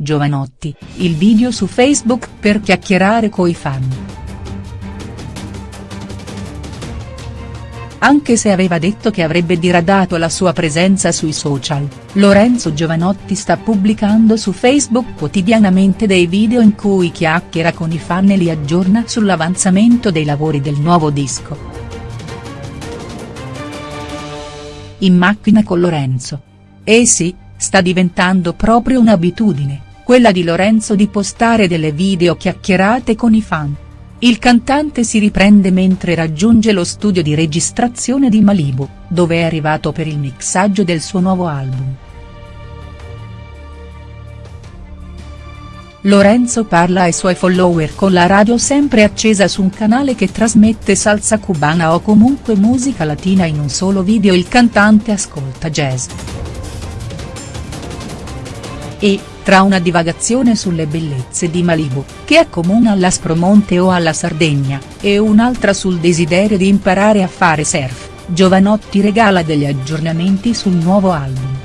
Giovanotti, il video su Facebook per chiacchierare coi fan. Anche se aveva detto che avrebbe diradato la sua presenza sui social, Lorenzo Giovanotti sta pubblicando su Facebook quotidianamente dei video in cui chiacchiera con i fan e li aggiorna sull'avanzamento dei lavori del nuovo disco. In macchina con Lorenzo. Eh sì, sta diventando proprio un'abitudine, quella di Lorenzo di postare delle video chiacchierate con i fan. Il cantante si riprende mentre raggiunge lo studio di registrazione di Malibu, dove è arrivato per il mixaggio del suo nuovo album. Lorenzo parla ai suoi follower con la radio sempre accesa su un canale che trasmette salsa cubana o comunque musica latina in un solo video il cantante ascolta jazz. E, tra una divagazione sulle bellezze di Malibu, che accomuna all'Aspromonte o alla Sardegna, e un'altra sul desiderio di imparare a fare surf, Giovanotti regala degli aggiornamenti sul nuovo album.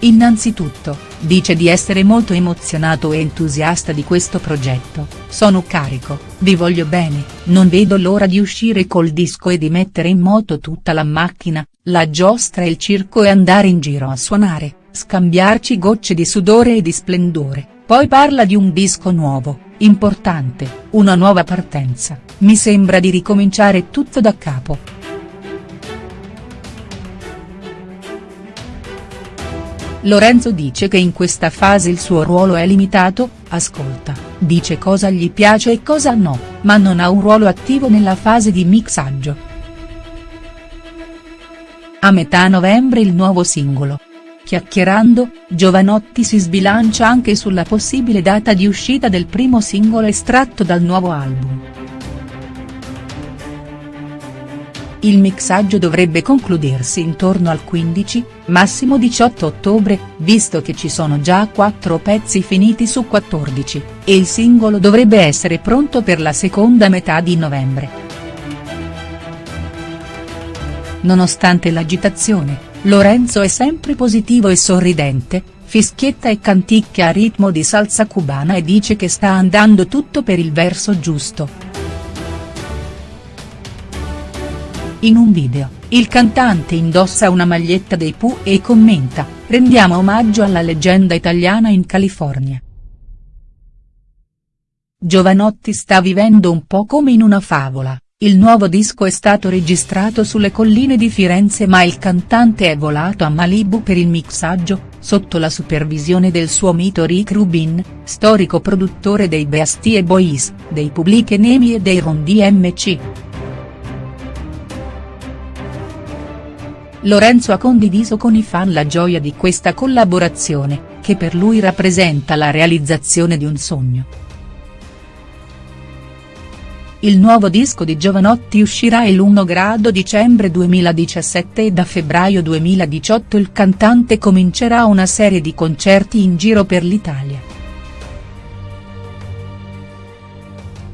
Innanzitutto, dice di essere molto emozionato e entusiasta di questo progetto, sono carico, vi voglio bene, non vedo l'ora di uscire col disco e di mettere in moto tutta la macchina, la giostra e il circo e andare in giro a suonare, scambiarci gocce di sudore e di splendore, poi parla di un disco nuovo, importante, una nuova partenza, mi sembra di ricominciare tutto da capo. Lorenzo dice che in questa fase il suo ruolo è limitato, ascolta, dice cosa gli piace e cosa no, ma non ha un ruolo attivo nella fase di mixaggio. A metà novembre il nuovo singolo. Chiacchierando, Giovanotti si sbilancia anche sulla possibile data di uscita del primo singolo estratto dal nuovo album. Il mixaggio dovrebbe concludersi intorno al 15, massimo 18 ottobre, visto che ci sono già 4 pezzi finiti su 14, e il singolo dovrebbe essere pronto per la seconda metà di novembre. Nonostante l'agitazione, Lorenzo è sempre positivo e sorridente, fischietta e canticchia a ritmo di salsa cubana e dice che sta andando tutto per il verso giusto. In un video, il cantante indossa una maglietta dei Pooh e commenta, rendiamo omaggio alla leggenda italiana in California. Giovanotti sta vivendo un po' come in una favola. Il nuovo disco è stato registrato sulle colline di Firenze ma il cantante è volato a Malibu per il mixaggio, sotto la supervisione del suo mito Rick Rubin, storico produttore dei Beastie Boys, dei Public Enemy e dei Ron DMC. Lorenzo ha condiviso con i fan la gioia di questa collaborazione, che per lui rappresenta la realizzazione di un sogno. Il nuovo disco di Giovanotti uscirà il 1 grado dicembre 2017 e da febbraio 2018 il cantante comincerà una serie di concerti in giro per l'Italia.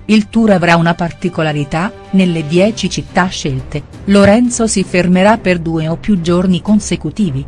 Il tour avrà una particolarità, nelle 10 città scelte, Lorenzo si fermerà per due o più giorni consecutivi.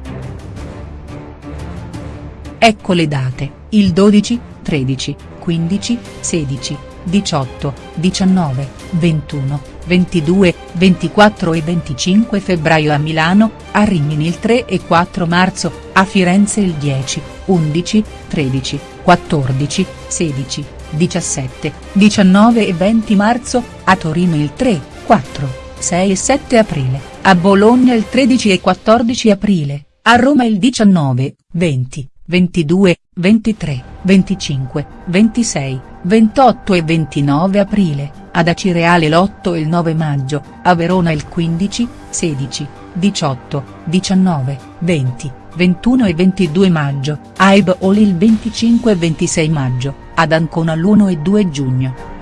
Ecco le date, il 12, 13, 15, 16, 18, 19, 21, 22, 24 e 25 febbraio a Milano, a Rimini il 3 e 4 marzo, a Firenze il 10, 11, 13, 14, 16, 17, 19 e 20 marzo, a Torino il 3, 4, 6 e 7 aprile, a Bologna il 13 e 14 aprile, a Roma il 19, 20, 22, 23, 25, 26, 28 e 29 aprile, ad Acireale l'8 e il 9 maggio, a Verona il 15, 16, 18, 19, 20, 21 e 22 maggio, a Eboli il 25 e 26 maggio, ad Ancona l'1 e 2 giugno.